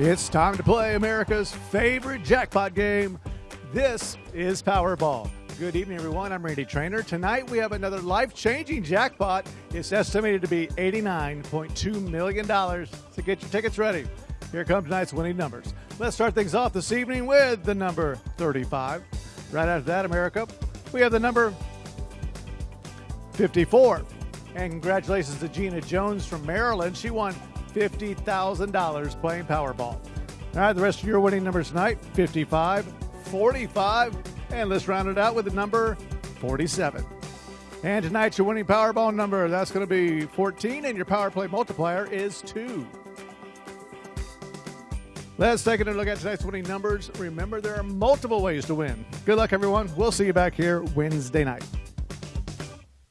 It's time to play America's favorite jackpot game. This is Powerball. Good evening, everyone. I'm Randy Traynor. Tonight we have another life changing jackpot. It's estimated to be $89.2 million. So get your tickets ready. Here comes tonight's winning numbers. Let's start things off this evening with the number 35. Right after that, America, we have the number 54. And congratulations to Gina Jones from Maryland. She won $50,000 playing Powerball. All right, the rest of your winning numbers tonight 55, 45, and let's round it out with the number 47. And tonight's your winning Powerball number, that's going to be 14, and your Power Play multiplier is 2. Let's take a look at tonight's winning numbers. Remember, there are multiple ways to win. Good luck, everyone. We'll see you back here Wednesday night.